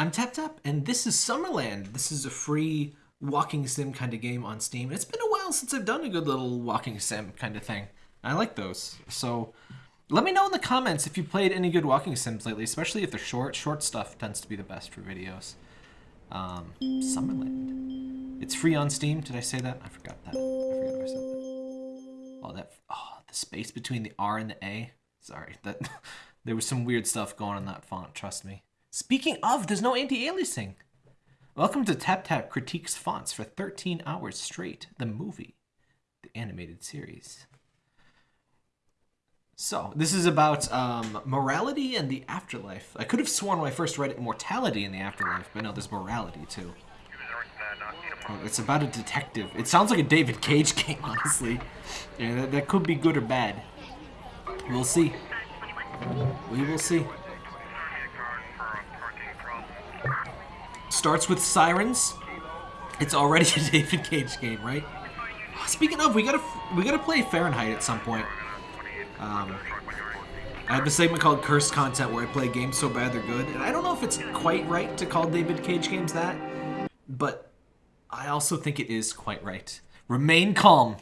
I'm Tap Tap, and this is Summerland. This is a free walking sim kind of game on Steam. It's been a while since I've done a good little walking sim kind of thing. I like those. So let me know in the comments if you played any good walking sims lately, especially if they're short. Short stuff tends to be the best for videos. Um, Summerland. It's free on Steam. Did I say that? I forgot that. I forgot I said that. Oh, that. Oh, the space between the R and the A. Sorry, that there was some weird stuff going on in that font. Trust me. Speaking of, there's no anti-aliasing. Welcome to Tap Tap Critiques Fonts for 13 hours straight. The movie, the animated series. So, this is about um, morality and the afterlife. I could have sworn when I first read it, mortality in the afterlife, but no, there's morality too. Oh, it's about a detective. It sounds like a David Cage game, honestly. Yeah, that, that could be good or bad. We'll see. We will see. Starts with sirens. It's already a David Cage game, right? Speaking of, we gotta we gotta play Fahrenheit at some point. Um, I have a segment called Cursed Content where I play games so bad they're good, and I don't know if it's quite right to call David Cage games that, but I also think it is quite right. Remain calm.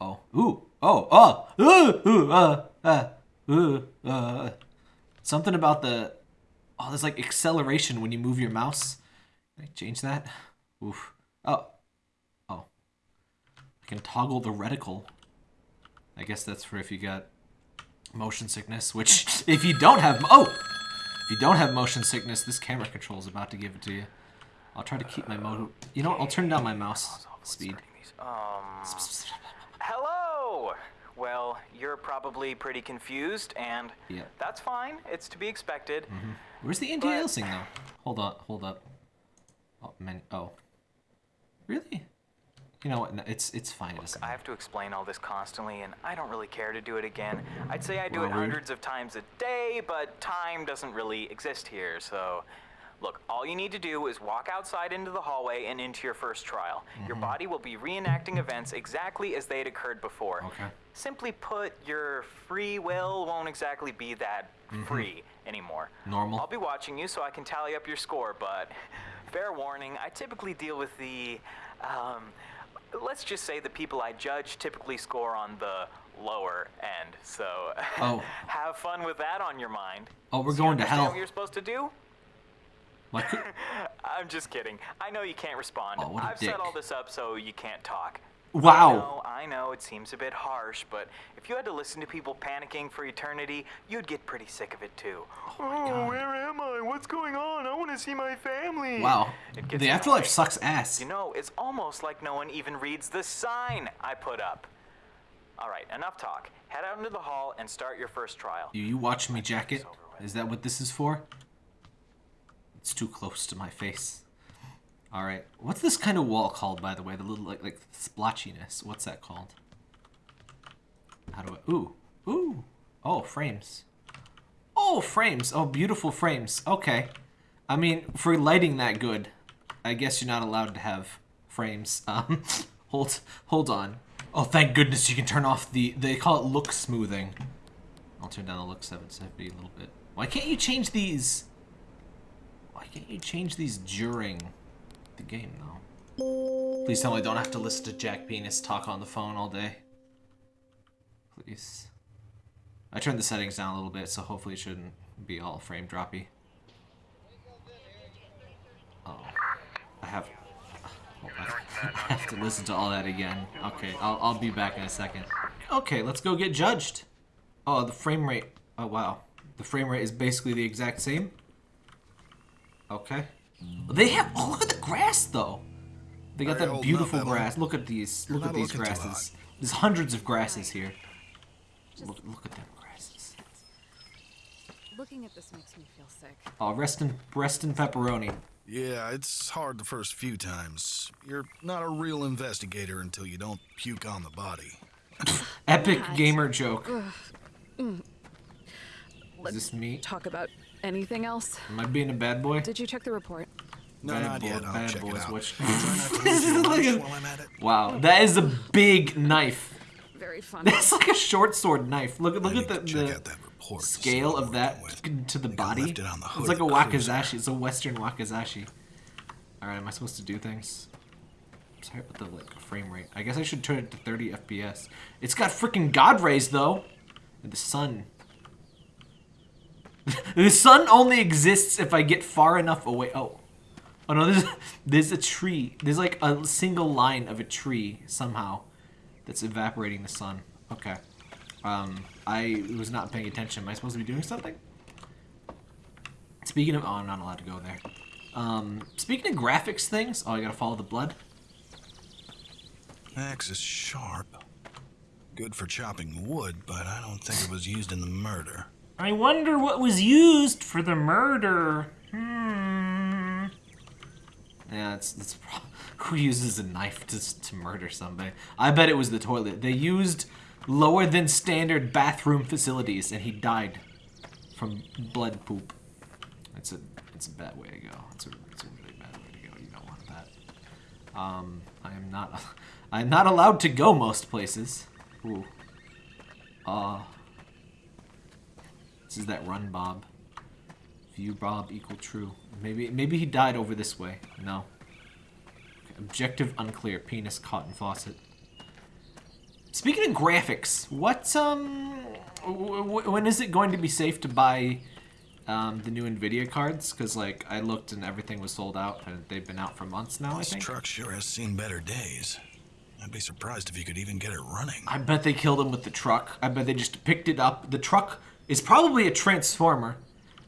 Oh, ooh, oh, oh, ooh, ooh, uh, uh, ooh, uh. Something about the, oh, there's like acceleration when you move your mouse. Can I change that? Oof. Oh, oh. I can toggle the reticle. I guess that's for if you got motion sickness, which if you don't have, oh, if you don't have motion sickness, this camera control is about to give it to you. I'll try to keep my mo, you know what, I'll turn down my mouse speed. Um, hello! Well, you're probably pretty confused, and Yeah. that's fine. It's to be expected. Mm-hmm. Where's the anti-aliasing though? Hold on, hold up. Oh, man, oh. Really? You know what, no, it's, it's fine. It I have to explain all this constantly, and I don't really care to do it again. I'd say I do it rude. hundreds of times a day, but time doesn't really exist here, so... Look, all you need to do is walk outside into the hallway and into your first trial. Your Mm-hmm. body will be reenacting events exactly as they had occurred before. Okay. Simply put, your free will won't exactly be that free anymore. Normal. I'll be watching you so I can tally up your score, but fair warning, I typically deal with the, um, let's just say the people I judge typically score on the lower end. So Oh. have fun with that on your mind. Oh, we're So going to hell. What you're supposed to do? What I'm just kidding. I know you can't respond. Oh, I've dick. set all this up so you can't talk. Wow. I know, I know it seems a bit harsh, but if you had to listen to people panicking for eternity, you'd get pretty sick of it too. Oh, oh where am I? What's going on? I want to see my family. wow. The afterlife sucks ass. You know, it's almost like no one even reads the sign I put up. All right, enough talk. Head out into the hall and start your first trial. You, you watch me jacket? Is that what this is for? It's too close to my face. All right. What's this kind of wall called, by the way? The little like like splotchiness. What's that called? How do I? Ooh, ooh. Oh, frames. Oh, frames. Oh, beautiful frames. Okay. I mean, for lighting that good, I guess you're not allowed to have frames. Um, hold, hold on. Oh, thank goodness you can turn off the. They call it look smoothing. I'll turn down the look 770 a little bit. Why can't you change these? Can't you change these during the game, though? Please tell me I don't have to listen to Jack Penis talk on the phone all day. Please. I turned the settings down a little bit, so hopefully it shouldn't be all frame droppy. Oh. I have... I have to listen to all that again. Okay, I'll, I'll be back in a second. Okay, let's go get judged. Oh, the frame rate. Oh, wow. The frame rate is basically the exact same. Okay. Mm. They have. Oh, look at the grass, though. They got Very that beautiful enough, grass. Look at these. You're look at these grasses. There's hundreds of grasses here. Look, look at them grasses. Looking at this makes me feel sick. Oh, rest in, rest in pepperoni. Yeah, it's hard the first few times. You're not a real investigator until you don't puke on the body. Epic gamer joke. Mm. Is this me? talk about anything else. Am I being a bad boy? Did you check the report? No, Bad not boy- yet. I'll bad check boys, it out. which- Try not to lose your Look lunch at- while I'm at it. Wow, that is a big knife. Very funny. That's like a short sword knife. Look at look at the, the that report. support. to scale of that working to the body. it on the hood It's like a of wakizashi. It's a Western wakizashi. All right, am I supposed to do things? I'm Sorry about the like frame rate. I guess I should turn it to 30 FPS. It's got freaking God rays though, and the sun. The sun only exists if I get far enough away. Oh, oh no, there's there's a tree. There's like a single line of a tree somehow that's evaporating the sun. Okay. Um, I was not paying attention. Am I supposed to be doing something? Speaking of, oh, I'm not allowed to go there. Um, speaking of graphics things, oh, I gotta follow the blood. Axe is sharp. Good for chopping wood, but I don't think it was used in the murder. I wonder what was used for the murder. Hmm. Yeah, it's, it's who uses a knife to, to murder somebody? I bet it was the toilet. They used lower than standard bathroom facilities, and he died from blood poop. It's a it's a bad way to go. It's a it's a really bad way to go. You don't want that. Um, I am not I am not allowed to go most places. Ooh. Uh. This is that run, Bob. View Bob equal true. Maybe maybe he died over this way. No. Objective unclear. Penis cotton faucet. Speaking of graphics, what um, w- w- when is it going to be safe to buy um, the new Nvidia cards? Because like I looked and everything was sold out, and they've been out for months now. I think. This think. truck sure has seen better days. I'd be surprised if you could even get it running. I bet they killed him with the truck. I bet they just picked it up. The truck is probably a transformer,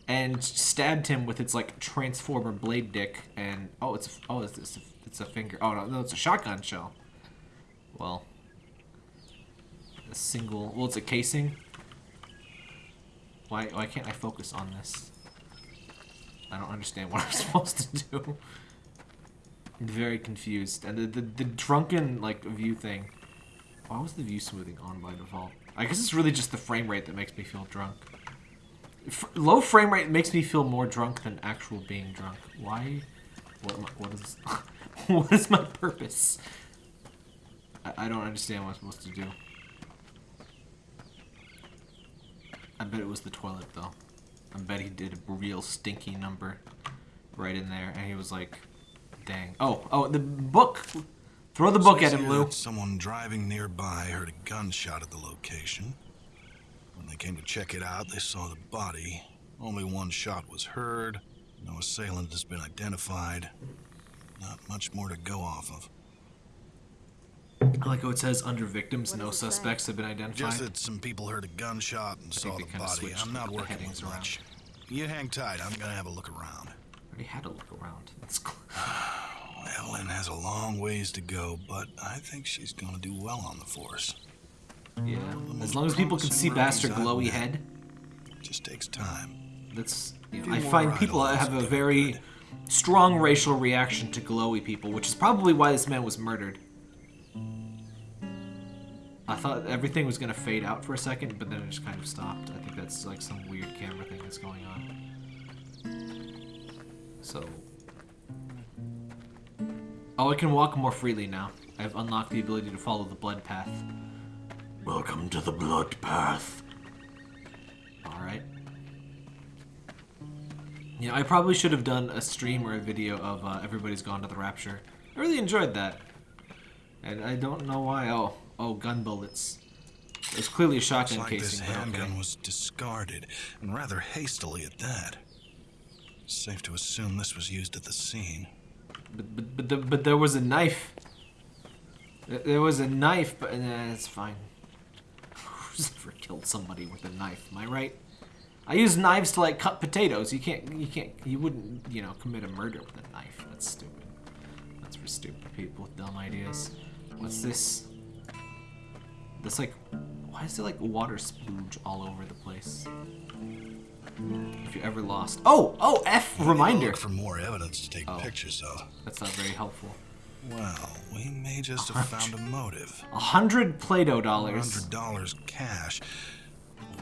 and stabbed him with its like transformer blade dick. And oh, it's oh, it's it's a, it's a finger. Oh no, no, it's a shotgun shell. Well, a single. Well, it's a casing. Why why can't I focus on this? I don't understand what I'm supposed to do. I'm very confused. And the, the, the drunken like view thing. Why was the view smoothing on by default? I guess it's really just the frame rate that makes me feel drunk. F low frame rate makes me feel more drunk than actual being drunk. Why? What, I- what is what is my purpose? I, I don't understand what I'm supposed to do. I bet it was the toilet though. I bet he did a real stinky number right in there, and he was like, "Dang." Oh, oh, the book. Throw the book at him, here Lou. Someone driving nearby heard a gunshot at the location. When they came to check it out, they saw the body. Only one shot was heard. No assailant has been identified. Not much more to go off of. I like how it says under victims, What no does it suspects have been identified. Just that some people heard a gunshot and saw the body. I'm not the working headings with around. much. You hang tight. I'm gonna have a look around. I already had a look around. It's cl- Evelyn has a long ways to go, but I think she's gonna do well on the force. yeah. As long as people can see past her glowy head, It just takes time. that's. You know, I find people have a very strong racial reaction to glowy people, which is probably why this man was murdered. I thought everything was gonna fade out for a second, but then it just kind of stopped. I think that's like some weird camera thing that's going on. So. Oh, I can walk more freely now. I've unlocked the ability to follow the blood path. Welcome to the blood path. Alright. Yeah, I probably should have done a stream or a video of uh, Everybody's Gone to the Rapture. I really enjoyed that. And I don't know why. Oh, oh, gun bullets. It's clearly a Looks shotgun like this casing, but handgun okay. was discarded, and rather hastily at that. Safe to assume this was used at the scene. But, but, but, the, but there was a knife. There- was a knife, but nah, it's fine. Who's ever killed somebody with a knife? Am I right? I use knives to like cut potatoes. You can't, you can't, you wouldn't, you know, commit a murder with a knife. That's stupid. That's for stupid people with dumb ideas. What's this? That's like, why is there like water splooge all over the place? If you're ever lost. Oh, oh, F We need to reminder. Look for more evidence to take Oh. pictures of. That's not very helpful. Well, we may just have found a motive. A hundred Play-Doh dollars. Hundred dollars cash.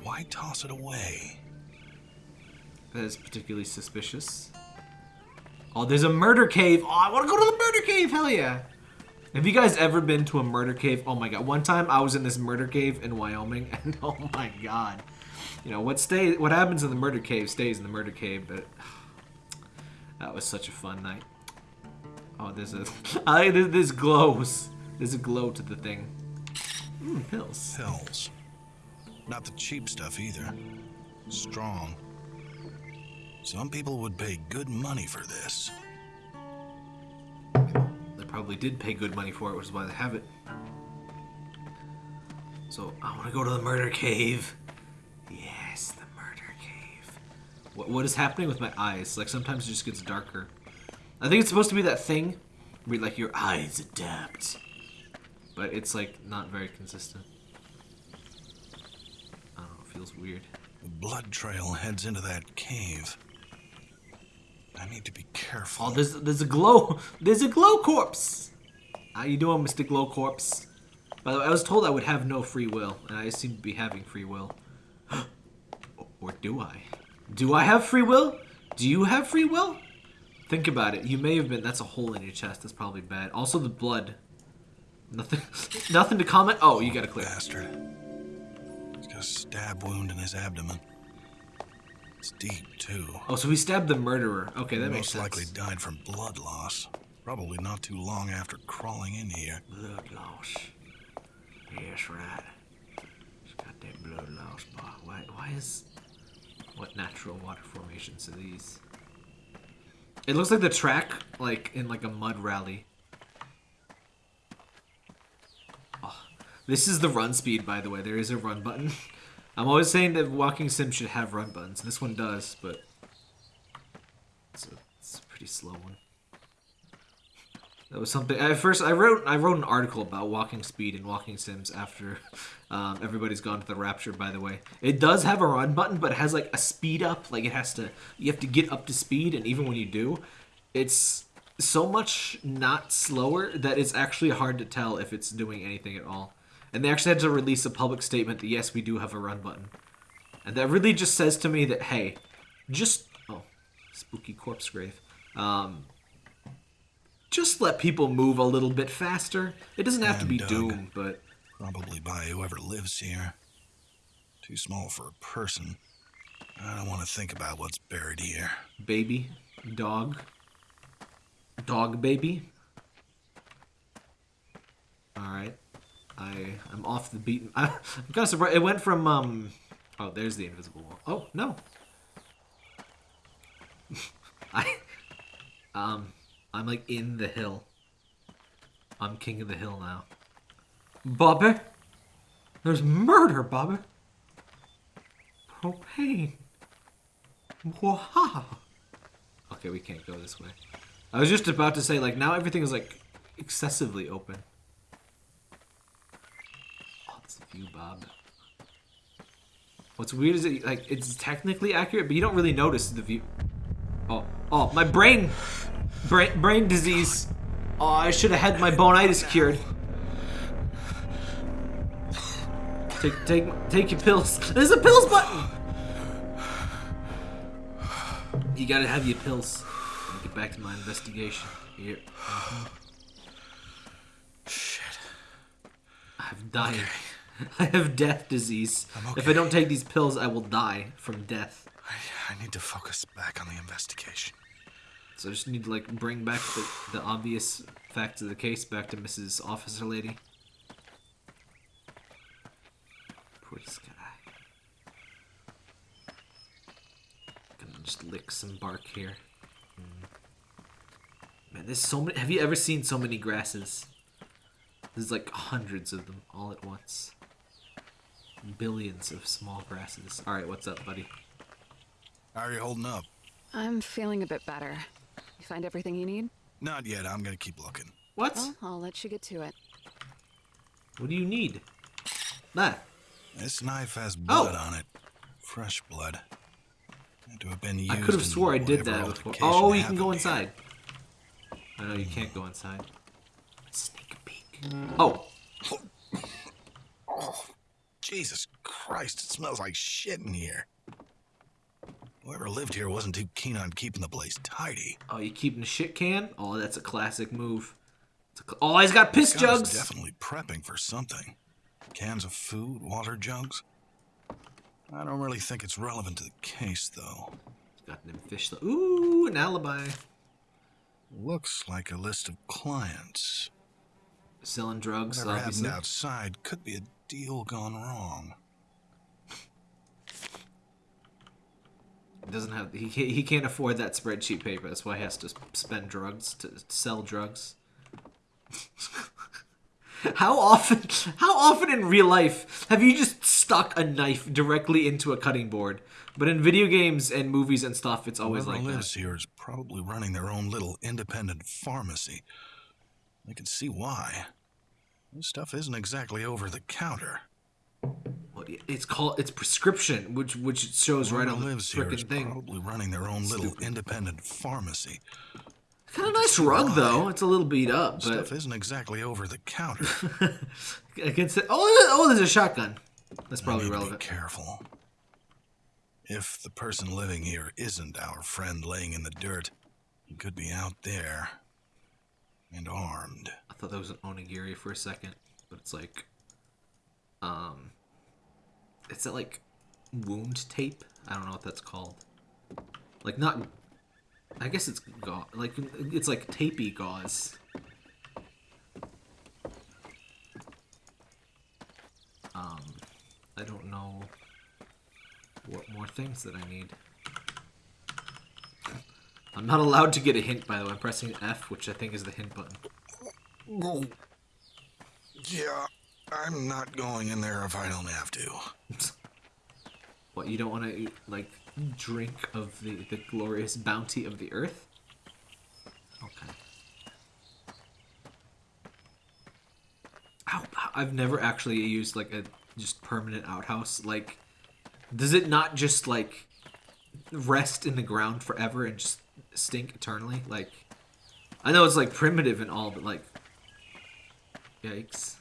Why toss it away? That is particularly suspicious. Oh, there's a murder cave. Oh, I want to go to the murder cave. Hell yeah. Have you guys ever been to a murder cave? Oh my god. One time I was in this murder cave in Wyoming, and oh my god. You know what stay what happens in the murder cave stays in the murder cave. But that was such a fun night. Oh, there's a I there's, there's glows. There's a glow to the thing. Mm, pills. Pills. Not the cheap stuff either. Strong. Some people would pay good money for this. They probably did pay good money for it, which is why they have it. So I want to go to the murder cave. Yes, the murder cave. What what is happening with my eyes? Like sometimes it just gets darker. I think it's supposed to be that thing where like your eyes adapt, but it's like not very consistent. I don't know. It feels weird. Blood trail heads into that cave. I need to be careful. Oh, there's there's a glow. There's a glow corpse. How you doing, Mr. Glow Corpse? By the way, I was told I would have no free will, and I seem to be having free will. or do I? Do I have free will? Do you have free will? Think about it. You may have been. That's a hole in your chest. That's probably bad. Also, the blood. Nothing. nothing to comment. Oh, you got to clear. Bastard. He's got a stab wound in his abdomen. It's deep, too. Oh, so he stabbed the murderer. Okay, that Most makes sense. Most likely died from blood loss. Probably not too long after crawling in here. Blood loss. Yes, right. Got blood boy. Why, why is... What natural water formations are these? It looks like the track, like, in like a mud rally. Oh, this is the run speed, by the way. There is a run button. I'm always saying that walking sim should have run buttons. This one does, but... It's a, it's a pretty slow one. That was something. At first, I wrote I wrote an article about walking speed and walking sims after um, everybody's gone to the rapture. By the way, it does have a run button, but it has like a speed up. Like it has to you have to get up to speed, and even when you do, it's so much not slower that it's actually hard to tell if it's doing anything at all. And they actually had to release a public statement that yes, we do have a run button, and that really just says to me that hey, just oh, spooky corpse grave. Um, just let people move a little bit faster. It doesn't have to be. Doom, but Probably by whoever lives here. Too small for a person. I don't want to think about what's buried here. baby, dog, dog baby. All right, I I'm off the beaten. I, I'm kind of surprised. It went from um. Oh, there's the invisible wall. Oh no. I um I'm like in the hill. I'm king of the hill now. Bobby, there's murder, Bobby. Propane. Wow. Okay, we can't go this way. I was just about to say, like, now everything is, like, excessively open. Oh, it's view, Bob. What's weird is it, like, it's technically accurate, but you don't really notice the view. Oh, oh, my brain, brain, brain disease. Oh, I should have had my boneitis cured. Take, take, take your pills. There's a pills button. You gotta have your pills. Get back to my investigation. Here. Shit. I have dying. I have death disease. I'm If I don't take these pills, I will die from death. I, I need to focus back on the investigation. So I just need to like bring back the, the obvious facts of the case back to Mrs. Officer Lady. Poor Sky. Gonna just lick some bark here. Mm. Man, there's so many. Have you ever seen so many grasses? There's like hundreds of them all at once. Billions of small grasses. All right, what's up, buddy? How are you holding up? I'm feeling a bit better. You find everything you need? Not yet. I'm gonna keep looking. What? Well, I'll let you get to it. What do you need? That. This knife has oh. blood Oh. on it. Fresh blood. Had to have been used. I could have swore I did that before. Oh, you can go happened here. inside. I know you can't go inside. Sneak a peek. Oh, Jesus Christ! It smells like shit in here. Whoever lived here wasn't too keen on keeping the place tidy. oh, you keeping a shit can? Oh, that's a classic move. A cl- oh, he's got piss jugs. definitely prepping for something. Cans of food, water jugs. I don't really think it's relevant to the case, though. Got them fish. Ooh, an alibi. Looks like a list of clients. Selling drugs, Whatever obviously. happened outside could be a deal gone wrong. Doesn't have he can't, he can't afford that spreadsheet paper. That's why he has to spend drugs to sell drugs. how often how often in real life have you just stuck a knife directly into a cutting board? But in video games and movies and stuff, it's always Whoever like lives that. here is probably running their own little independent pharmacy. I can see why. This stuff isn't exactly over the counter. It's called it's prescription, which which it shows right on the lives here is freaking thing. probably running their own little independent pharmacy. Kind of nice rug though. It's a little beat up, but Stuff isn't exactly over the counter. I can say, oh, oh, there's a shotgun. That's probably relevant. Be careful. If the person living here isn't our friend laying in the dirt, he could be out there and armed. I thought that was an onigiri for a second, but it's like, um, it's that like wound tape. I don't know what that's called. Like not, I guess it's gauze. Like it's like tapey gauze. Um, I don't know what more things that I need. I'm not allowed to get a hint, by the way. I'm pressing F, which I think is the hint button. Yeah, I'm not going in there if I don't have to. What you don't want to like drink of the the glorious bounty of the earth? Okay. Ow, I've never actually used like a just permanent outhouse. Like, does it not just like rest in the ground forever and just stink eternally? Like, I know it's like primitive and all, but like, yikes.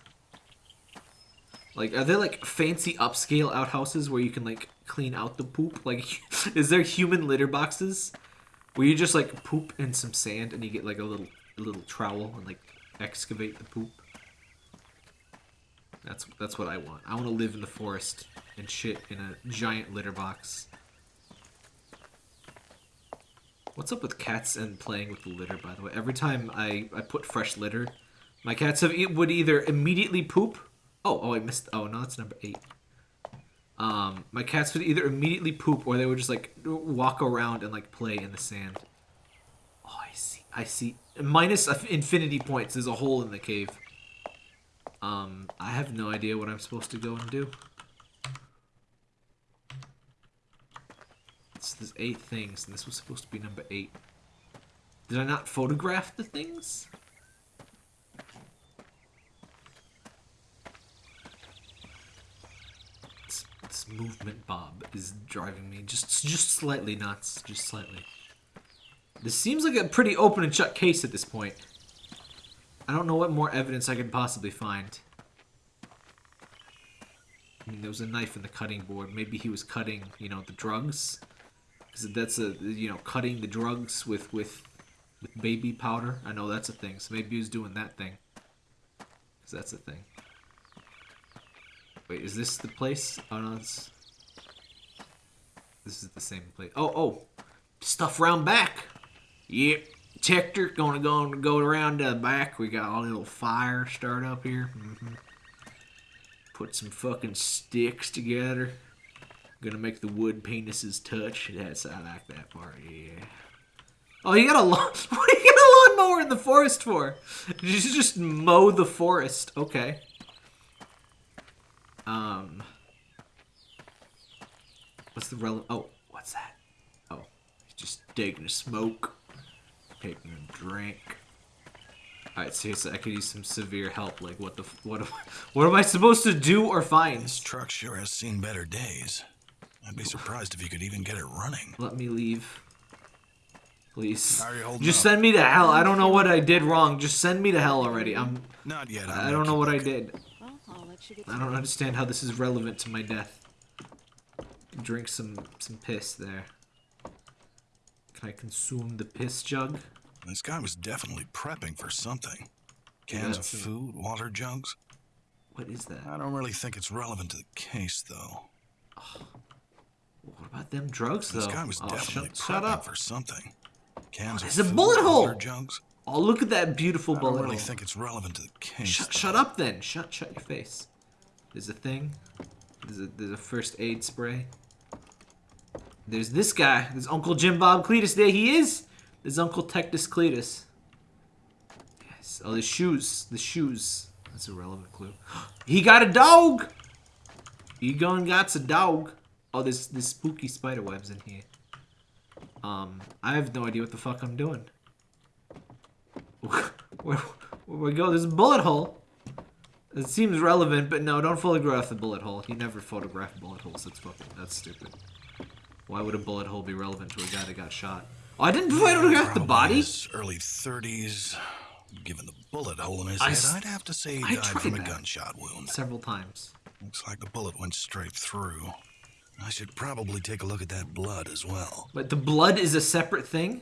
Like, are there like fancy upscale outhouses where you can like clean out the poop? Like, is there human litter boxes where you just like poop in some sand and you get like a little a little trowel and like excavate the poop? That's that's what I want. I want to live in the forest and shit in a giant litter box. What's up with cats and playing with the litter? By the way, every time I I put fresh litter, my cats have would either immediately poop. Oh oh I missed. Oh no, that's number eight. Um, my cats would either immediately poop or they would just like walk around and like play in the sand. Oh, I see. I see. Minus infinity points. There's a hole in the cave. Um, I have no idea what I'm supposed to go and do. There's eight things, and this was supposed to be number eight. Did I not photograph the things? This, movement bob is driving me just just slightly nuts, just slightly. This seems like a pretty open and shut case at this point. I don't know what more evidence I could possibly find. I mean, there was a knife in the cutting board. Maybe he was cutting, you know, the drugs. Because that's a, you know, cutting the drugs with, with, with baby powder. I know that's a thing. So maybe he was doing that thing. Because that's a thing. Wait, is this the place? Oh, no, it's... This is the same place. Oh, oh! Stuff round back! Yep. Tector. Gonna go go around the back. We got a little fire start up here. hmm Put some fucking sticks together. Gonna make the wood penises touch. That's I like that part. Yeah. Oh, you got a lawn. What do you got a lawnmower in the forest for? You just mow the forest? Okay. Um. What's the relevant? Oh, what's that? Oh, he's just taking a smoke, taking a drink. All right, seriously, I could use some severe help. Like, what the, what, am- what am I supposed to do or find? This truck sure has seen better days. I'd be surprised if you could even get it running. Let me leave, please. How are you holding Just up? send me to hell. I don't know what I did wrong. Just send me to hell already. I'm. Not yet. I'm I don't know what I did. I don't understand how this is relevant to my death. Drink some some piss there. Can I consume the piss jug? This guy was definitely prepping for something. Cans of that's it. food, water jugs. What is that? I don't really think it's relevant to the case, though. What about them drugs, though? This guy was oh, definitely shut, shut prepping up. for something. Cans oh, there's of a food, bullet hole! water jugs. Oh, look at that beautiful I bullet don't really hole. think it's relevant to the case. Shut, though. shut up then. Shut shut your face. There's a thing. There's a there's a first aid spray. There's this guy. There's Uncle Jim Bob Cletus. There he is. There's Uncle Tectus Cletus. Yes. Oh, the shoes. The shoes. That's a relevant clue. He got a dog. He going got a dog. Oh, there's there's spooky spider webs in here. Um, I have no idea what the fuck I'm doing. Where, where we go? There's a bullet hole. It seems relevant, but no, don't photograph the bullet hole. You never photograph bullet holes. That's fucking, that's stupid. Why would a bullet hole be relevant to a guy that got shot? Oh, I didn't photograph the body. early 30s. Given the bullet hole in his I head, I'd have to say he died from a gunshot wound. Several times. Looks like the bullet went straight through. I should probably take a look at that blood as well. But the blood is a separate thing?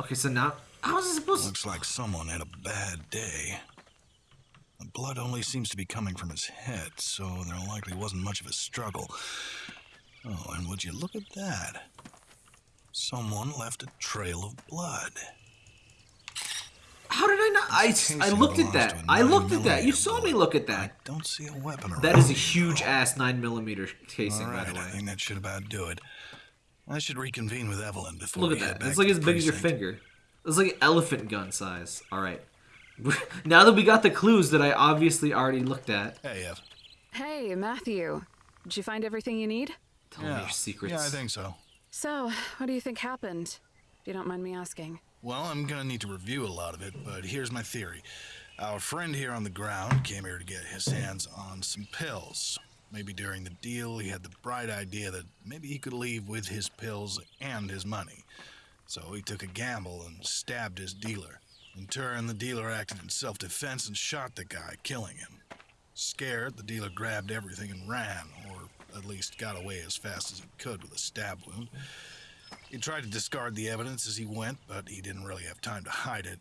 Okay, so now... How is it supposed to... Looks like someone had a bad day. The blood only seems to be coming from his head, so there likely wasn't much of a struggle. Oh, and would you look at that? Someone left a trail of blood. How did I not... I, I looked at that. I looked at that. You saw me look at that. I don't see a weapon around. That is a huge ass 9mm casing, All by right, the I think that should about do it. I should reconvene with Evelyn before Look at that. It's like as big as your finger. It's like an elephant gun size. All right. now that we got the clues that I obviously already looked at, Hey, Ev. Hey, Matthew. Did you find everything you need? tell me Yeah. your secrets. Yeah, I think so. So, what do you think happened? If you don't mind me asking. Well, I'm gonna need to review a lot of it, but here's my theory. Our friend here on the ground came here to get his hands on some pills. Maybe during the deal, he had the bright idea that maybe he could leave with his pills and his money. So he took a gamble and stabbed his dealer. In turn, the dealer acted in self defense and shot the guy, killing him. Scared, the dealer grabbed everything and ran, or at least got away as fast as he could with a stab wound. He tried to discard the evidence as he went, but he didn't really have time to hide it.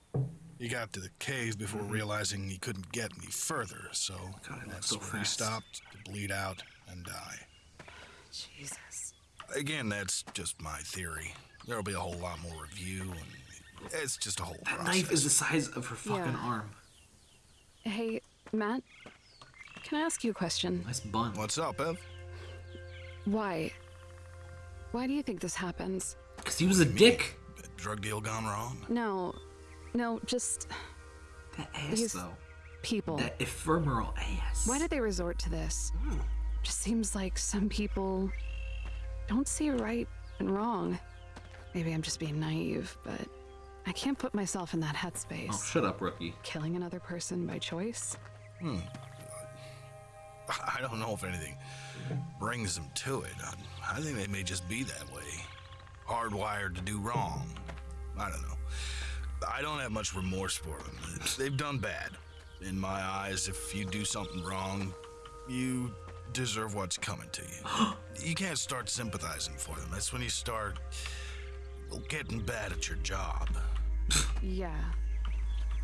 He got to the cave before realizing he couldn't get any further, so God, that's so where he stopped to bleed out and die. Jesus. Again, that's just my theory. There'll be a whole lot more review, and it's just a whole That process. knife is the size of her fucking Yeah. arm. Hey, Matt. Can I ask you a question? Nice bun. What's up, Ev? Why? Why do you think this happens? Because he was a dick. Drug deal gone wrong? No. No, just That ass, Because- though. people. That ephemeral ass. Why did they resort to this? Hmm. Just seems like some people don't see right and wrong. Maybe I'm just being naive, but I can't put myself in that headspace. Oh, shut up, rookie. Killing another person by choice? Hmm. I don't know if anything brings them to it. I, I think they may just be that way. Hardwired to do wrong. I don't know. I don't have much remorse for them. They've done bad. In my eyes, if you do something wrong, you deserve what's coming to you. you can't start sympathizing for them. That's when you start getting bad at your job. Yeah.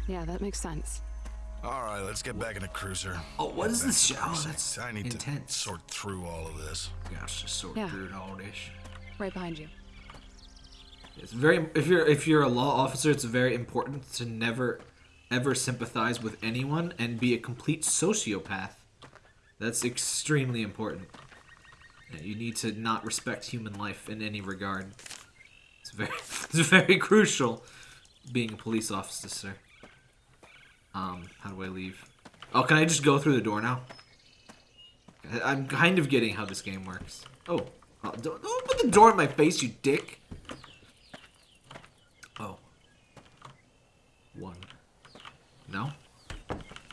Yeah, that makes sense. All right, let's get back in the cruiser. Oh, what is this shit? Oh, that's I need intense. to sort through all of this. Gosh, just sort Yeah. through all this. Right behind you. It's very if you're if you're a law officer, it's very important to never ever sympathize with anyone and be a complete sociopath. That's extremely important. You need to not respect human life in any regard. It's very it's very crucial being a police officer. Um, how do I leave? Oh, can I just go through the door now? I'm kind of getting how this game works. Oh, oh, don't, don't put the door in my face, you dick. Oh. One. No?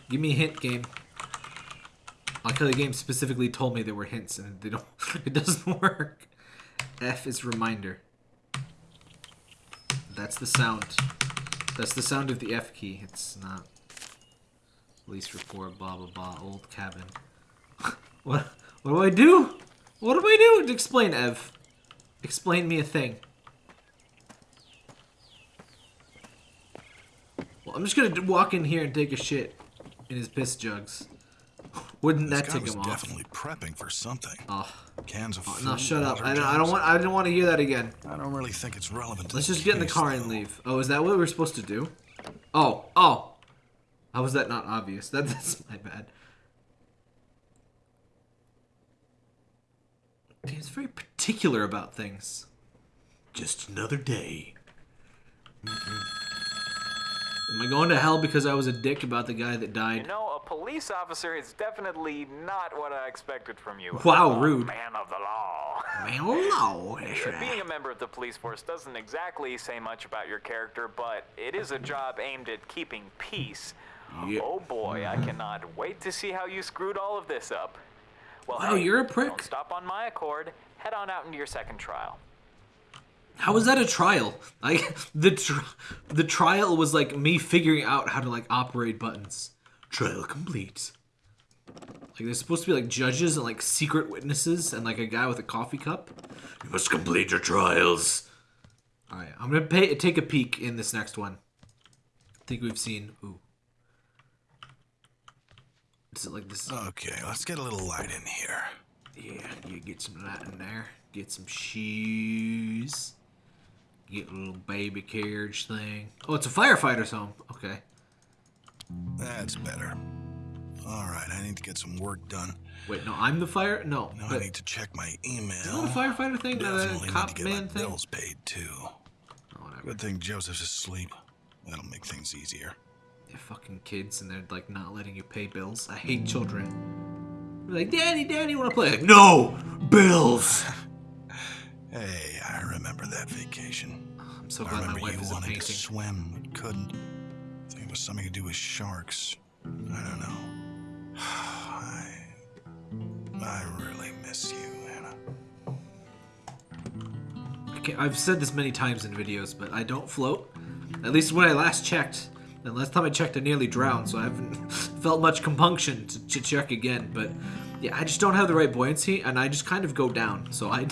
Give me a hint, game. Like how the game specifically told me there were hints and they don't it doesn't work. F is reminder. That's the sound. That's the sound of the F key. It's not police report, blah blah blah, old cabin. what what do I do? What do I do? Explain, Ev. Explain me a thing. Well, I'm just gonna walk in here and take a shit in his piss jugs. Wouldn't This that guy tick was him off? definitely prepping for something. Oh, Cans of oh, food. no, shut up. I don't, I don't want. I don't want to hear that again. I don't really think it's relevant. To Let's just get in the car and leave. Oh, is that what we're supposed to do? Oh, oh. How was that not obvious? That, that's my bad. He's very particular about things. Just another day. Am I going to hell because I was a dick about the guy that You died? know, a police officer is definitely not what I expected from you. Wow, rude. Man of the law. Man, oh no. Being a member of the police force doesn't exactly say much about your character, but it is a job aimed at keeping peace. Yep. Oh boy, I cannot wait to see how you screwed all of this up. Well, Wow, hey, you're a prick. Don't stop on my accord. Head on out into your second trial. How was that a trial? Like the tr- the trial was like me figuring out how to like operate buttons. Trial complete. Like there's supposed to be like judges and like secret witnesses and like a guy with a coffee cup. You must complete your trials. All right, I'm gonna pay, take a peek in this next one. I think we've seen. Ooh. Is it like this? Okay, let's get a little light in here. Yeah, you get some light in there. Get some shoes. Get a little baby carriage thing. Oh, it's a firefighter's home. Okay. That's better. All right, I need to get some work done. Wait, no, I'm the fire. No, Now I need to check my email. is that a firefighter thing, not Definitely a need to cop get my man thing. bills paid too. Oh, whatever. Good thing Joseph's asleep. That'll make things easier. They're fucking kids, and they're like not letting you pay bills. I hate children. They're like, Daddy, Daddy, want to play? Like, no, bills. Hey, I remember that vacation. I'm so I glad my remember wife you wanted to swim but couldn't. I think it was something to do with sharks. I don't know. I, I really miss you. I can't- I've said this many times in videos, but I don't float. At least when I last checked. And last time I checked, I nearly drowned, so I haven't felt much compunction to, to check again. But yeah, I just don't have the right buoyancy, and I just kind of go down. So I,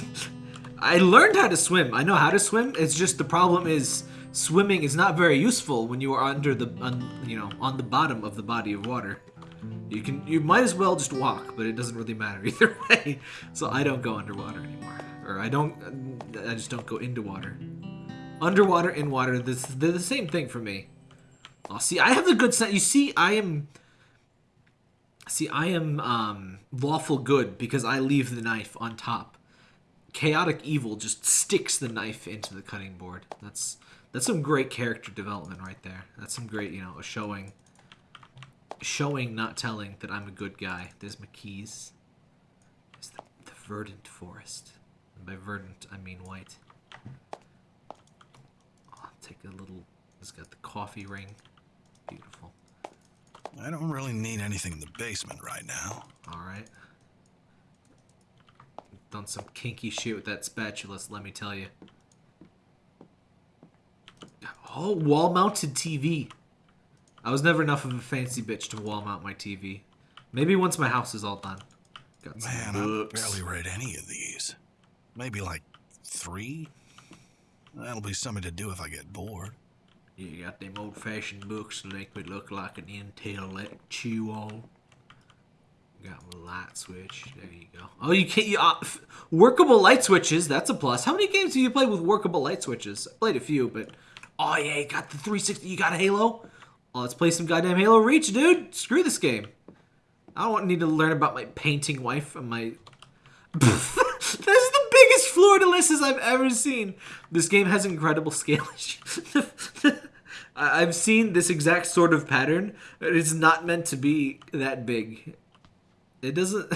I learned how to swim. I know how to swim. It's just the problem is swimming is not very useful when you are under the, un, you know, on the bottom of the body of water. You can, you might as well just walk, but it doesn't really matter either way. So I don't go underwater anymore, or I don't, I just don't go into water. Underwater, in water, this they're the same thing for me. Oh, see, I have the good sense. You see, I am. See, I am um, lawful good because I leave the knife on top. Chaotic evil just sticks the knife into the cutting board. That's that's some great character development right there. That's some great, you know, a showing, showing, not telling that I'm a good guy. There's my keys. There's the, the verdant forest. And by verdant, I mean white. I'll take a little. It's got the coffee ring. Beautiful. I don't really need anything in the basement right now. All right. Done some kinky shit with that spatula, let me tell you. Oh, wall-mounted TV. I was never enough of a fancy bitch to wall mount my TV. Maybe once my house is all done. Got some Man, I've barely read any of these. Maybe like three? That'll be something to do if I get bored. You got them old-fashioned books that make me look like an intellectual. Got my light switch. There you go. Oh, you can't. You, uh, workable light switches. That's a plus. How many games have you played with workable light switches? I played a few, but oh yeah, you got the 360. You got Halo. Oh, let's play some goddamn Halo Reach, dude. Screw this game. I don't need to learn about my painting wife and my. this is the biggest fleur-de-lises I've ever seen. This game has incredible scale. I've seen this exact sort of pattern. It's not meant to be that big. It doesn't.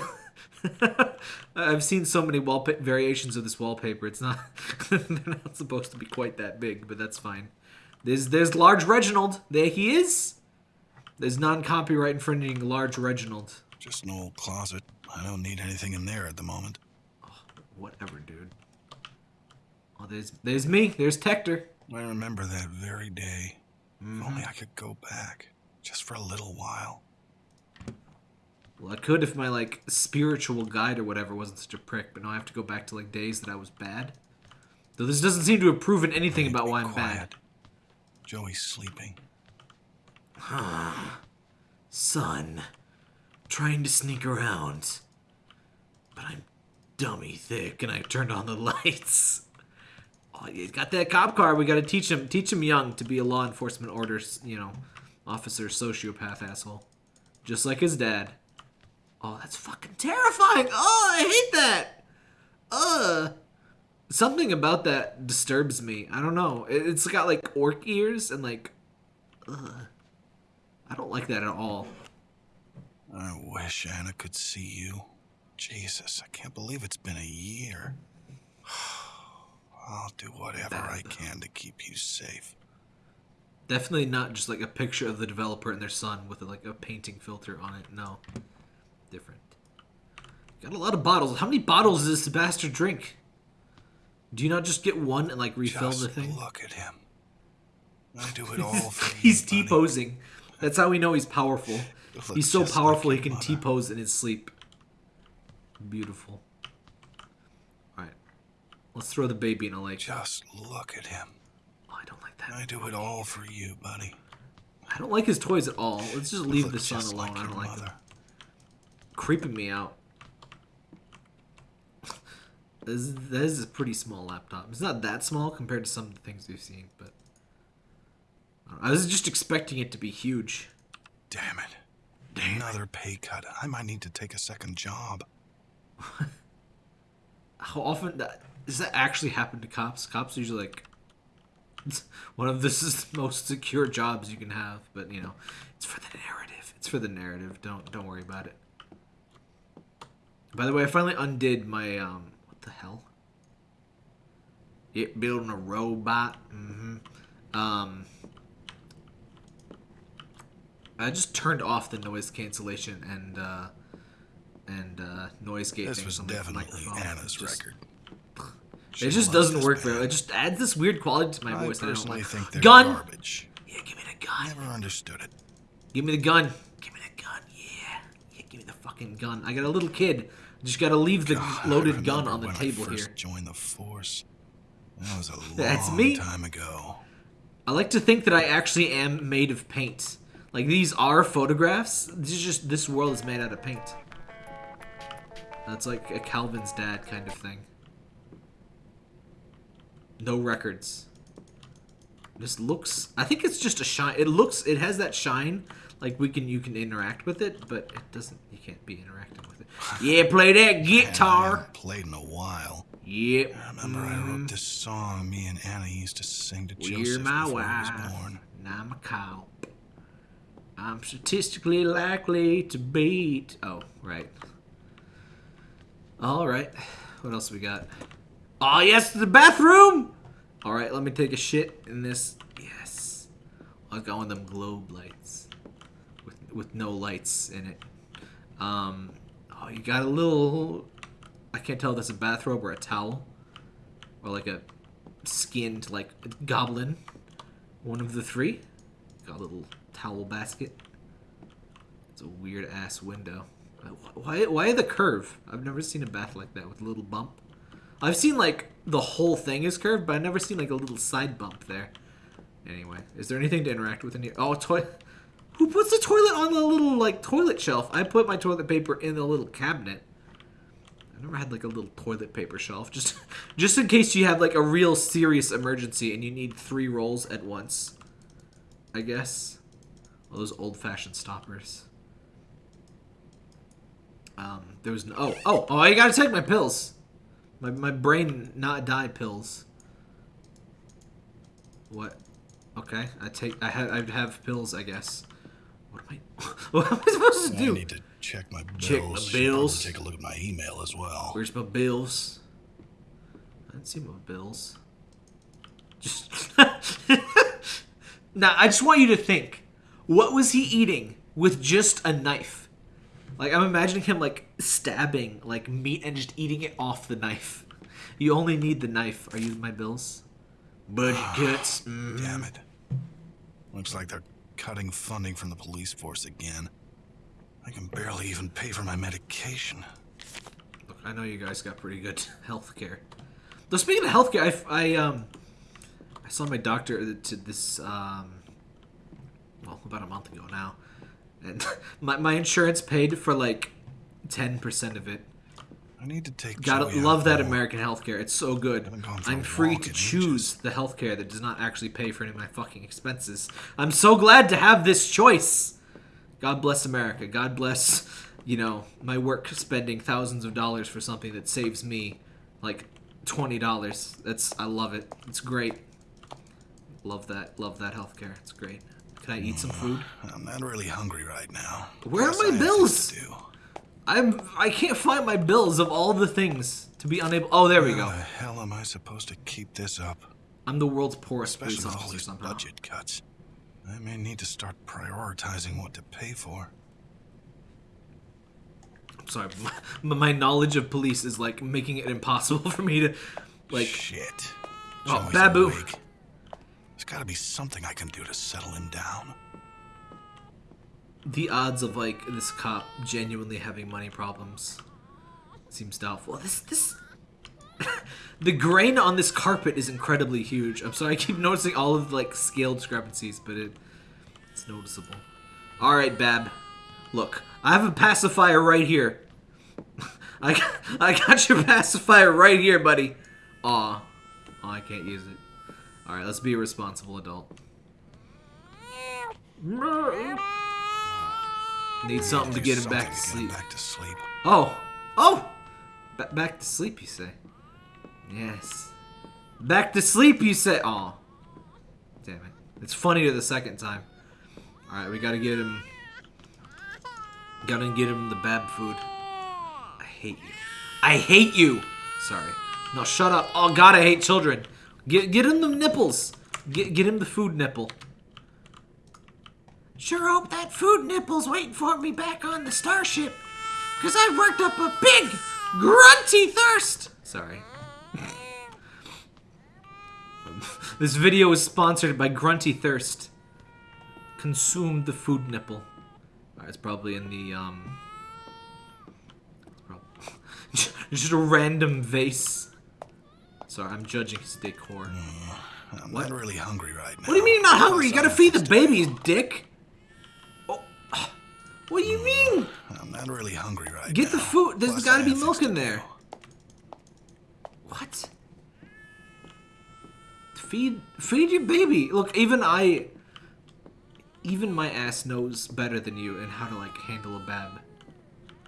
I've seen so many wallpa- variations of this wallpaper. It's not. they're not supposed to be quite that big, but that's fine. There's there's large Reginald. There he is. There's non-copyright infringing large Reginald. Just an old closet. I don't need anything in there at the moment. Oh, whatever, dude. Oh, there's there's me. There's Tector. I remember that very day. If only mm-hmm. I could go back. Just for a little while. Well, I could if my like spiritual guide or whatever wasn't such a prick, but now I have to go back to like days that I was bad. Though this doesn't seem to have proven anything about why I'm quiet. bad. Joey's sleeping. Son, trying to sneak around. But I'm dummy thick and I turned on the lights. Oh, he's got that cop car. We got to teach him teach him young to be a law enforcement orders, you know, officer, sociopath asshole. Just like his dad. Oh, that's fucking terrifying. Oh, I hate that. Uh something about that disturbs me. I don't know. It- It's got like orc ears and like ugh. I don't like that at all. I wish Anna could see you. Jesus, I can't believe it's been a year. I'll do whatever I can to keep you safe. Definitely not just like a picture of the developer and their son with like a painting filter on it. No. Different. Got a lot of bottles. How many bottles does this bastard drink? Do you not just get one and like refill Just the thing? look at him. I do it all for. He's buddy. T posing. That's how we know he's powerful. He's so just like powerful he can mother. T pose in his sleep. Beautiful. Alright. Let's throw the baby in a lake. Just look at him. Oh, I don't like that. I do it all for you, buddy. I don't like his toys at all. Let's just leave the son alone. like I don't like mother. him. Creeping me out. this, is- this is a pretty small laptop. It's not that small compared to some of the things we've seen, but I. I was just expecting it to be huge. Damn it. Another pay cut. I might need to take a second job. How often that, does that actually happen to cops? Cops are usually like it's one of the most secure jobs you can have, but you know, it's for the narrative. It's for the narrative. Don't don't worry about it. By the way, I finally undid my um what the hell? It building a robot. hmm Um I just turned off the noise cancellation and uh and uh noise gate This was definitely. Anna's Just- record. it just doesn't work very well. It just adds this weird quality to my I voice I don't personally like. think they're gun! garbage. Yeah, give me the gun. Never understood it. Give me the gun. Give me the gun. Yeah. Yeah, give me the fucking gun. I got a little kid. Just gotta leave the God, loaded gun on the table here. joined the force. That was a long That's me. time ago. I like to think that I actually am made of paint. Like these are photographs. This is just this world is made out of paint. That's like a Calvin's dad kind of thing. No records. This looks. I think it's just a shine. It looks. It has that shine. Like we can. You can interact with it, but it doesn't. You can't be interacting with it. Yeah, play that Man, I guitar. haven't played in a while. Yep. I remember I wrote this song me and Anna used to sing to You're Joseph my before he wife, was born. and I'm a cop. I'm statistically likely to beat. Oh, right. All right. What else we got? Oh, yes, the bathroom. All right, let me take a shit in this. Yes. I got one of them globe lights with with no lights in it. Um. Oh, you got a little. I can't tell if that's a bathrobe or a towel, or like a skinned like goblin. One of the three. Got a little towel basket. It's a weird ass window. Why? Why the curve? I've never seen a bath like that with a little bump. I've seen like the whole thing is curved, but I've never seen like a little side bump there. Anyway, is there anything to interact with in here? Oh, toy. Who puts the toilet on the little like toilet shelf? I put my toilet paper in the little cabinet. I never had like a little toilet paper shelf, just just in case you have like a real serious emergency and you need three rolls at once. I guess. All those old-fashioned stoppers. Um, there was no. Oh, oh, oh! I gotta take my pills. My my brain not die pills. What? Okay, I take. I have. I have pills. I guess. What am I? What am I supposed to do? I need to check my bills. Check my bills. take a look at my email as well. Where's my bills? I didn't see my bills. Just now, I just want you to think: what was he eating with just a knife? Like I'm imagining him like stabbing like meat and just eating it off the knife. You only need the knife. Are you my bills? Budget cuts. Mm. Damn it. Looks like they're cutting funding from the police force again. I can barely even pay for my medication. Look, I know you guys got pretty good health care. Though speaking of health care, I, I um I saw my doctor to this um well about a month ago now, and my my insurance paid for like ten percent of it. I need to take Gotta love that. American healthcare. It's so good. Haven't gone for I'm free to choose the healthcare that does not actually pay for any of my fucking expenses. I'm so glad to have this choice. God bless America. God bless, you know, my work spending thousands of dollars for something that saves me like twenty dollars. That's I love it. It's great. Love that. Love that healthcare. It's great. Can I eat some food? I'm not really hungry right now. Where are my I have things bills? I'm I can't find my bills of all the things to be unable. Oh, there we go. How the hell am I supposed to keep this up? I'm the world's poorest Especially police all officer these somehow. budget cuts. I may need to start prioritizing what to pay for. I'm sorry, my, my knowledge of police is like making it impossible for me to, like, Shit. Oh, Joey's Babu. awake. There's got to be something I can do to settle him down. The odds of like this cop genuinely having money problems seems doubtful. This this. the grain on this carpet is incredibly huge. I'm sorry, I keep noticing all of the, like scale discrepancies, but it it's noticeable. All right, Bab. Look, I have a pacifier right here. I got, I got your pacifier right here, buddy. Aw. Aw, I can't use it. All right, let's be a responsible adult. Need something to get him back to sleep. back to sleep. Oh! Oh! Ba- back to sleep, you say? Yes. Back to sleep, you say? Oh. Damn it. It's funnier the second time. Alright, we gotta get him. Gotta get him the bab food. I hate you. I hate you! Sorry. No, shut up. Oh god, I hate children. Get, get him the nipples. Get, get him the food nipple. Sure hope that food nipple's waiting for me back on the starship. Because I've worked up a big, grunty thirst. Sorry. this video is sponsored by Grunty Thirst. Consume the food nipple. Alright, it's probably in the, um... it's Just a random vase. Sorry, I'm judging his decor. I'm What? not really hungry right now. What do you mean you're not hungry? You gotta feed the things to do. babies, dick. What do you mean? I'm not really hungry right Get the food. There's Plus, gotta be milk in there. What? Feed feed your baby. Look, even I even my ass knows better than you and how to like handle a bab.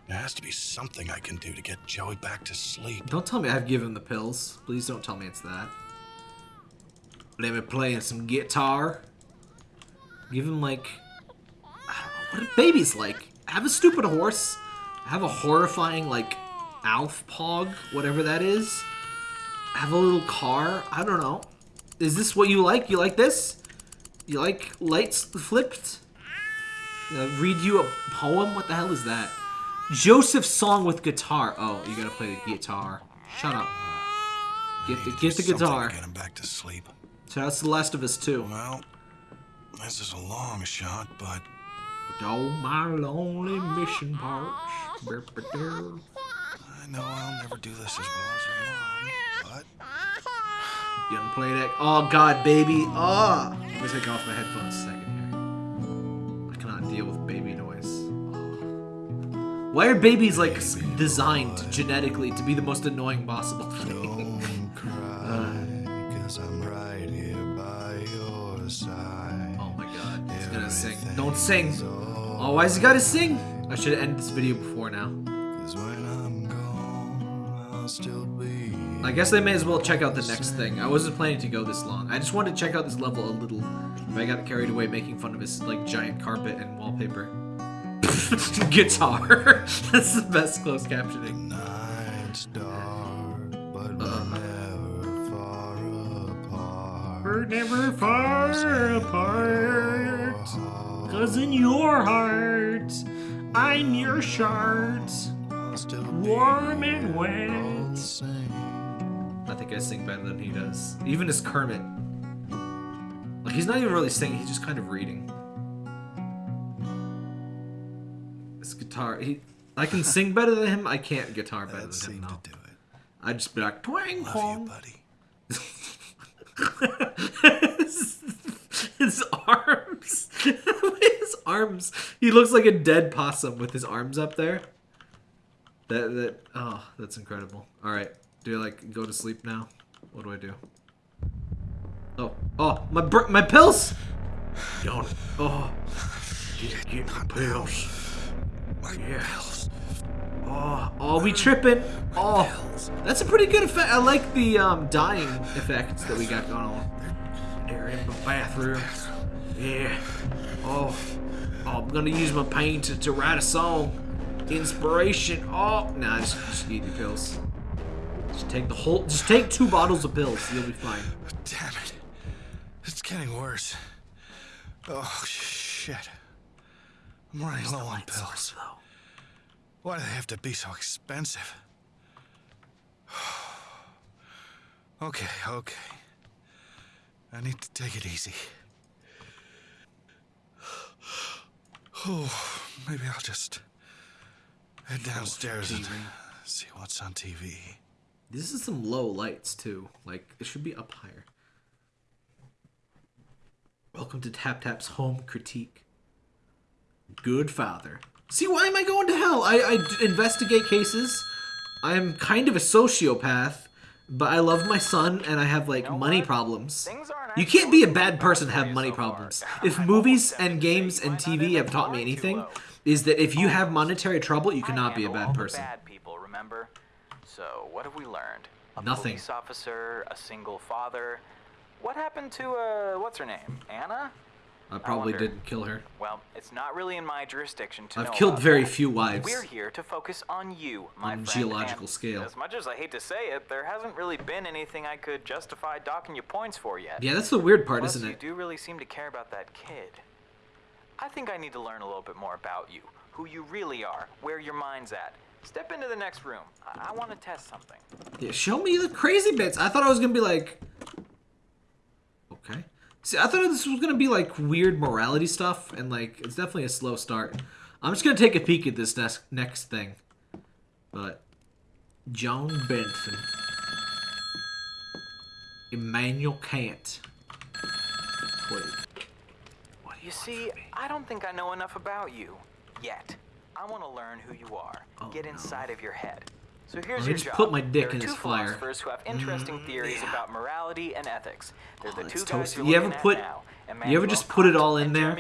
There has to be something I can do to get Joey back to sleep. Don't tell me I've given the pills. Please don't tell me it's that. Let me play some guitar. Give him like I don't know, what are babies like? Have a stupid horse. Have a horrifying like Alf Pog, whatever that is. Have a little car. I don't know. Is this what you like? You like this? You like lights flipped? Uh, read you a poem? What the hell is that? Joseph's song with guitar. Oh, you gotta play the guitar. Shut up. Get the get the guitar. Get him back to sleep. So that's The Last of Us 2. Well, this is a long shot, but Oh, my lonely ah, mission ah, parts. Ah. Brr-brr-brr. I know I'll never do this as well as your mom. But You gonna play that? Oh God, baby! Oh, I'm gonna take off my headphones a second here. I cannot deal with baby noise. Oh. Why are babies like s- designed genetically to be the most annoying possible thing? don't cry, cause I'm right here by your side. oh my God, he's gonna sing. Don't sing. Oh, why has he gotta sing? I should have ended this video before now. When I'm gone, I'll still be. I guess I may as well check out the next thing. I wasn't planning to go this long. I just wanted to check out this level a little, but I got carried away making fun of his like giant carpet and wallpaper. Guitar. That's the best closed captioning. Night's dark, but Uh-uh. never far apart. We're never far apart. Cause in your heart, I'm your shart. I'll still Warm and wet. I think I sing better than he does. Even as Kermit. Like he's not even really singing, he's just kind of reading. This guitar, he I can sing better than him, I can't guitar better That than him seemed though. to do it. I'd just be like twang Love twang. you, buddy. his, arms his arms. He looks like a dead possum with his arms up there. That that oh, that's incredible. All right, do I like go to sleep now? What do I do? Oh, oh, my my pills. Don't. Oh, get, get my pills. My Yeah. pills. Oh, oh, we tripping. Oh, that's a pretty good effect. I like the um, dying effects that we got going on. They're in the bathroom. Yeah. Oh, oh I'm gonna use my pain to, to write a song. Inspiration. Oh, nah, just, just eat your pills. Just take the whole. Just take two bottles of pills. You'll be fine. Damn it. It's getting worse. Oh, shit. I'm running low on pills. Why do they have to be so expensive? okay, okay. I need to take it easy. Oh, maybe I'll just head downstairs and see what's on TV. This is some low lights too. Like it should be up higher. Welcome to Tap Tap's home critique. Good father. See, why am I going to hell? I, I investigate cases. I'm kind of a sociopath, but I love my son and I have like money problems. You can't be a bad person have money problems. If movies and tempted to say games and TV have taught me anything, is that if you have monetary trouble, you cannot be a bad person. bad people, remember? So, what have we learned? A Nothing. police officer, a single father. What happened to, uh, what's her name? Anna? I probably wonder. didn't kill her. Well, it's not really in my jurisdiction to I've killed very that. few wives. We're here to focus on you, my On friend. geological and scale. As much as I hate to say it, there hasn't really been anything I could justify docking you points for yet. Yeah, that's the weird part, Plus, isn't it? you do really seem to care about that kid. I think I need to learn a little bit more about you, who you really are, where your mind's at. Step into the next room. I, I want to test something. Yeah, show me the crazy bits. I thought I was gonna be like, okay. See, I thought this was gonna be like weird morality stuff, and like it's definitely a slow start. I'm just gonna take a peek at this next next thing. But John Benson, Immanuel Kant. Wait, what do You want see. I don't think I know enough about you yet. I want to learn who you are. Oh, Get no. inside of your head. So here's me your just job. put my dick in fire. philosophers who have interesting mm. theories yeah. about morality and ethics. They're Oh, the two guys toasty. you're ever put- now, you ever just put it all in there?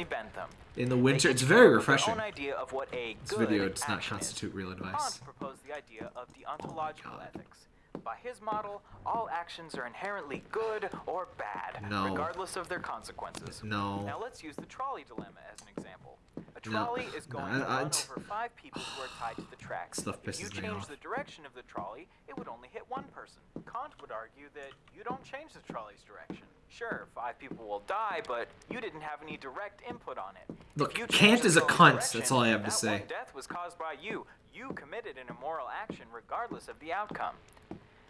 In the winter, it's very up with their refreshing. idea of what a This video does not constitute real advice. Proposed the idea of deontological oh, God. ethics. By his model, all actions are inherently good or bad, No. regardless of their consequences. No. Now let's use the trolley dilemma as an example. No. trolley is going I- to I- run over five people who are tied to the tracks. Stuff if you change off. the direction of the trolley, it would only hit one person. Kant would argue that you don't change the trolley's direction. Sure, five people will die, but you didn't have any direct input on it. Look, Kant is a cunt, that's all I have to say. Death was caused by you. You committed an immoral action regardless of the outcome.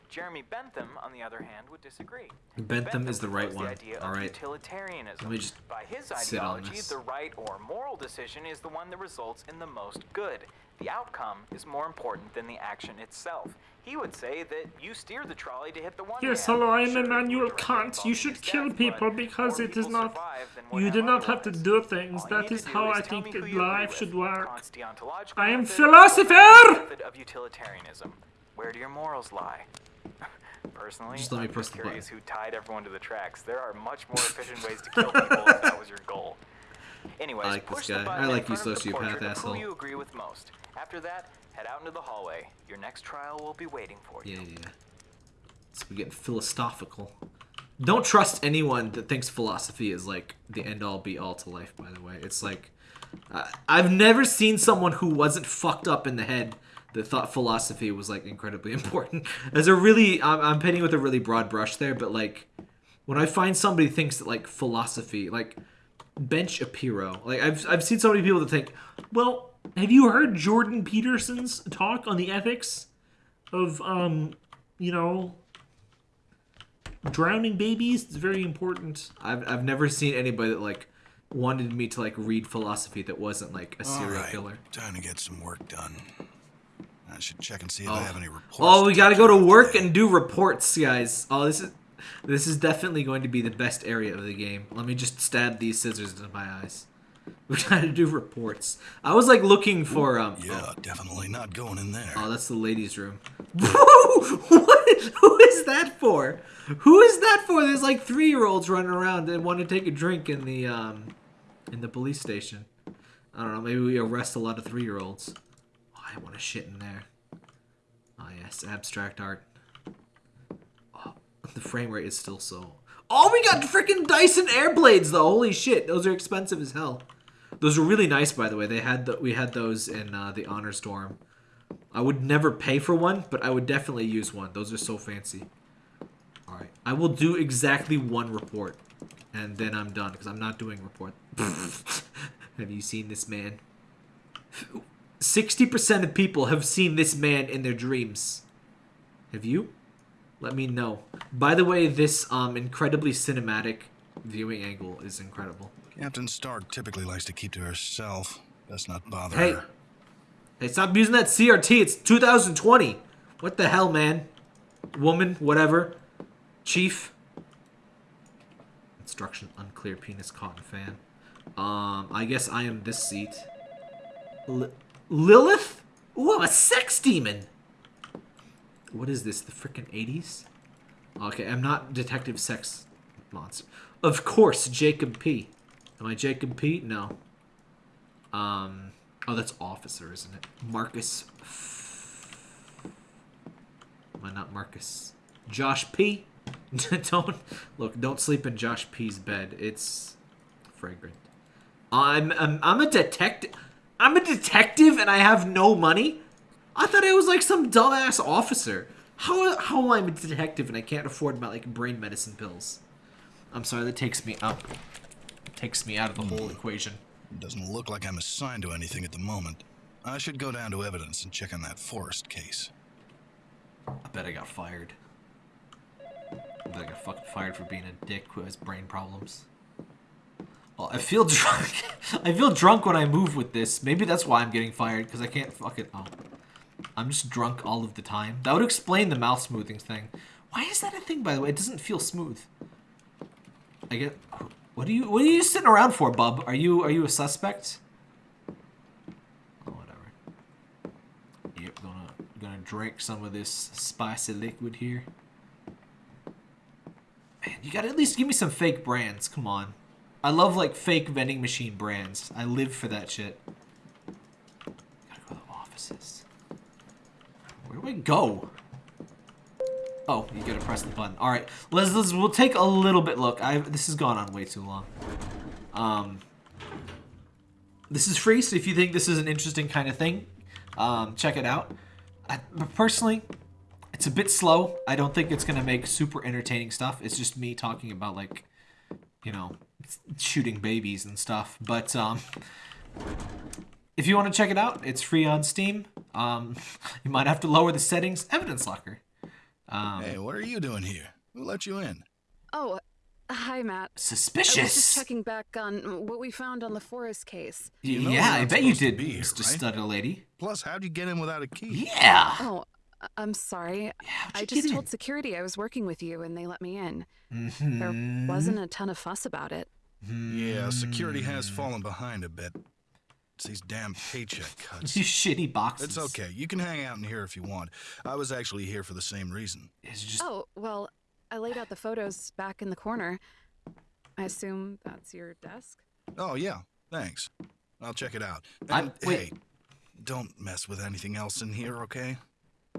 Jeremy Bentham, on the other hand, would disagree. Bentham is the right one. The idea All of right. utilitarianism. Let me just By his sit on ideology, this. the right or moral decision is the one that results in the most good. The outcome is more important than the action itself. He would say that you steer the trolley to hit the one Yes, hello, I'm Sure, Immanuel Kant. You should kill death, people because it is not. survive than would You do not have to do things. All you That need is to do how I think me who that you agree life should work. I am method, philosopher! method of utilitarianism. Where do your morals lie? Personally, Just let me I'm press the button. curious who tied everyone to the tracks. There are much more efficient ways to kill people if that was your goal. Anyways, I like this push the guy. button I like you, front of the sociopath asshole. Who you agree with most. After that, head out into the hallway. Your next trial will be waiting for you. Yeah, yeah. So we get philosophical. Don't trust anyone that thinks philosophy is like the end all be all to life. By the way, it's like I I've never seen someone who wasn't fucked up in the head that thought philosophy was like incredibly important. As a really, I'm, I'm painting with a really broad brush there, but like when I find somebody thinks that like philosophy, like Ben Shapiro, like I've I've seen so many people that think, Well, have you heard Jordan Peterson's talk on the ethics of, um, you know, drowning babies? It's very important. I've I've never seen anybody that like wanted me to like read philosophy that wasn't like a serial right, killer. time to get some work done. I should check and see if Oh. I have any reports. Oh, we gotta go to work today. and do reports, guys. Oh, this is this is definitely going to be the best area of the game. Let me just stab these scissors into my eyes. We got to do reports. I was like looking for um. Yeah, definitely not going in there. Oh, that's the ladies' room. what? Who is that for? Who is that for? There's like three year olds running around and want to take a drink in the um, in the police station. I don't know. Maybe we arrest a lot of three year olds. Oh, I want to shit in there. Oh yes, abstract art. Oh, the frame rate is still so. Oh, we got freaking Dyson Airblades though. Holy shit, those are expensive as hell. Those were really nice, by the way. They had the, we had those in uh, the honor storm. I would never pay for one, but I would definitely use one. Those are so fancy. All right, I will do exactly one report, and then I'm done because I'm not doing report. have you seen this man? Sixty percent of people have seen this man in their dreams. Have you? Let me know. By the way, this um incredibly cinematic viewing angle is incredible. Captain Stark typically likes to keep to herself. Best not bother Hey. her. Hey, stop using that CRT. It's 2020. What the hell, man? Woman, whatever. Chief. Instruction unclear. Penis cotton fan. Um, I guess I am this seat. Lilith? Ooh, I'm a sex demon. What is this? The freaking 80s? Okay, I'm not Detective Sex Monster. Of course, Jacob P. Am I Jacob P? No. Um. Oh, that's officer, isn't it? Marcus. Am I not Marcus? Josh P. don't look. Don't sleep in Josh P's bed. It's fragrant. I'm I'm, I'm a detective. I'm a detective, and I have no money. I thought I was like some dumbass officer. How how am I a detective and I can't afford my like brain medicine pills? I'm sorry. That takes me up. Takes me out of the hmm. whole equation. Doesn't look like I'm assigned to anything at the moment. I should go down to evidence and check on that forest case. I bet I got fired. I bet I got fucking fired for being a dick who has brain problems. I feel drunk. I feel drunk when I move with this. Maybe that's why I'm getting fired, because I can't fucking... Oh. I'm just drunk all of the time. That would explain the mouth smoothing thing. Why is that a thing, by the way? It doesn't feel smooth. I get... What are you What are you sitting around for, bub? Are you Are you a suspect? Oh, whatever. Yep, gonna gonna drink some of this spicy liquid here. Man, you gotta at least give me some fake brands. Come on. I love like fake vending machine brands. I live for that shit. Gotta go to the offices. Where do I go? Oh, you gotta press the button. All right, let's, let's we'll take a little bit look. I this has gone on way too long. Um, this is free, so if you think this is an interesting kind of thing, um, check it out. I, personally, it's a bit slow. I don't think it's gonna make super entertaining stuff. It's just me talking about like, you know, shooting babies and stuff. But um, if you want to check it out, it's free on Steam. Um, you might have to lower the settings. Evidence Locker. Um, Hey, what are you doing here? Who let you in? Oh, hi, Matt. Suspicious. I was just Suspicious. checking back on what we found on the Forest case. You know yeah, I bet you did, be here, Mr. right? Stutter Lady. Plus, how'd you get in without a key? Yeah. Oh, I- I'm sorry. how'd I just told in? security I was working with you and they let me in. Mm-hmm. There wasn't a ton of fuss about it. Yeah, security has fallen behind a bit. It's these damn paycheck cuts. These shitty boxes. It's okay. You can hang out in here if you want. I was actually here for the same reason. It's just Oh, well, I laid out the photos back in the corner. I assume that's your desk? Oh, yeah. Thanks. I'll check it out. I'm- wait. hey, don't mess with anything else in here, okay?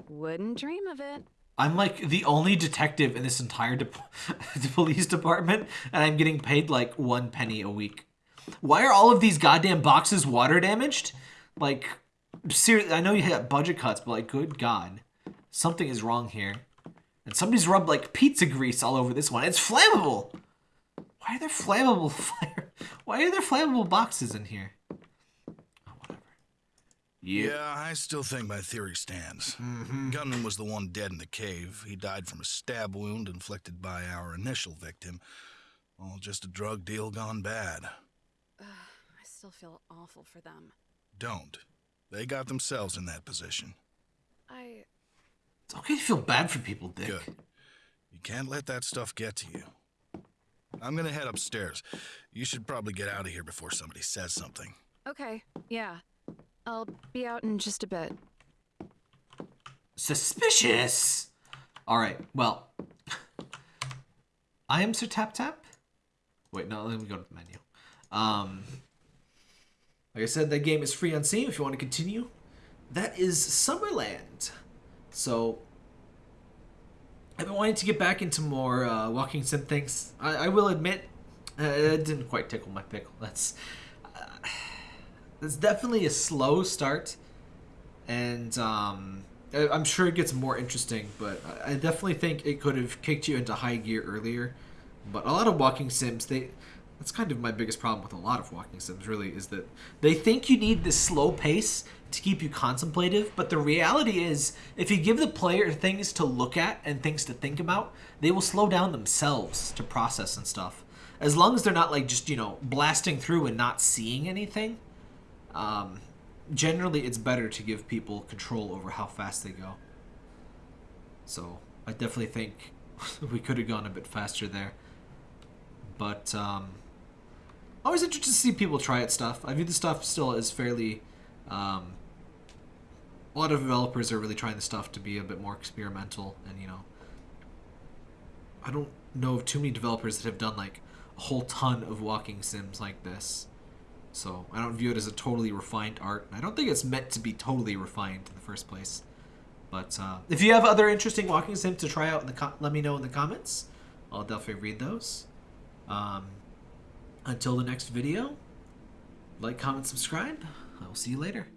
Wouldn't dream of it. I'm like the only detective in this entire de- police department, and I'm getting paid like one penny a week. Why are all of these goddamn boxes water damaged? Like, seriously, I know you had budget cuts, but like, good god, something is wrong here. And somebody's rubbed like pizza grease all over this one. It's flammable. Why are there flammable fire? Why are there flammable boxes in here? Yeah. Yeah, I still think my theory stands. Mm-hmm. Gunman was the one dead in the cave. He died from a stab wound inflicted by our initial victim. All just a drug deal gone bad. I still feel awful for them. Don't. They got themselves in that position. I. It's okay to feel bad for people, Dick. Good. You can't let that stuff get to you. I'm gonna head upstairs. You should probably get out of here before somebody says something. Okay, yeah. I'll be out in just a bit. Suspicious. All right. Well, I am Sir Tap Tap. Wait, no. Let me go to the menu. Um, like I said, that game is free on Steam. If you want to continue, that is Summerland. So I've been wanting to get back into more uh, walking sim things. I, I will admit, uh, it didn't quite tickle my pickle. That's uh, it's definitely a slow start, and um, I'm sure it gets more interesting. But I I definitely think it could have kicked you into high gear earlier. But a lot of walking sims, they that's kind of my biggest problem with a lot of walking sims. Really, is that they think you need this slow pace to keep you contemplative. But the reality is, if you give the player things to look at and things to think about, they will slow down themselves to process and stuff. As long as they're not like just you know blasting through and not seeing anything um, generally it's better to give people control over how fast they go. So I definitely think we could have gone a bit faster there. But um, always interested to see people try it stuff. I view the stuff still as fairly. Um, a lot of developers are really trying the stuff to be a bit more experimental, and you know, I don't know of too many developers that have done like a whole ton of walking sims like this. So I don't view it as a totally refined art. I don't think it's meant to be totally refined in the first place. But uh, if you have other interesting walking sims to try out, in the let me know in the comments. I'll definitely read those. Um, until the next video, like, comment, subscribe. I will see you later.